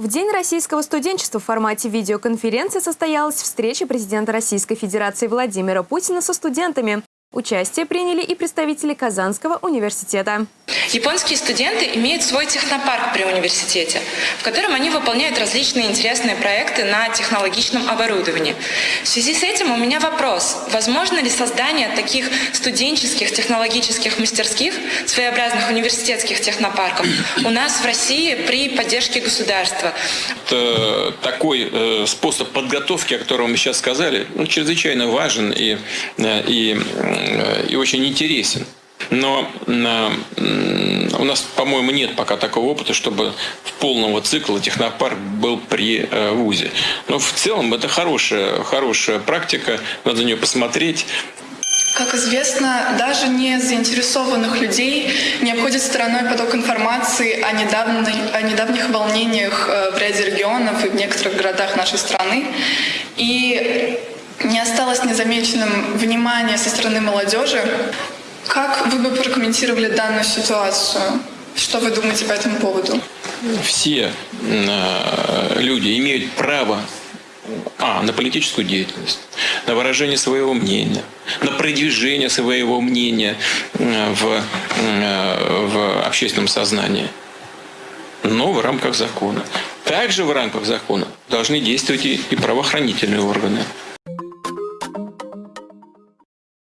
В День российского студенчества в формате видеоконференции состоялась встреча президента Российской Федерации Владимира Путина со студентами. Участие приняли и представители Казанского университета. Японские студенты имеют свой технопарк при университете, в котором они выполняют различные интересные проекты на технологичном оборудовании. В связи с этим у меня вопрос. Возможно ли создание таких студенческих технологических мастерских, своеобразных университетских технопарков у нас в России при поддержке государства? Это такой э, способ подготовки, о котором мы сейчас сказали, ну, чрезвычайно важен и, э, и и очень интересен. Но у нас, по-моему, нет пока такого опыта, чтобы в полного цикла технопарк был при э, ВУЗе. Но в целом это хорошая, хорошая практика, надо на нее посмотреть. Как известно, даже не заинтересованных людей не обходит стороной поток информации о, недавней, о недавних волнениях э, в ряде регионов и в некоторых городах нашей страны. И не осталось незамеченным внимание со стороны молодежи. Как вы бы прокомментировали данную ситуацию? Что вы думаете по этому поводу? Все э, люди имеют право а, на политическую деятельность, на выражение своего мнения, на продвижение своего мнения э, в, э, в общественном сознании, но в рамках закона. Также в рамках закона должны действовать и правоохранительные органы.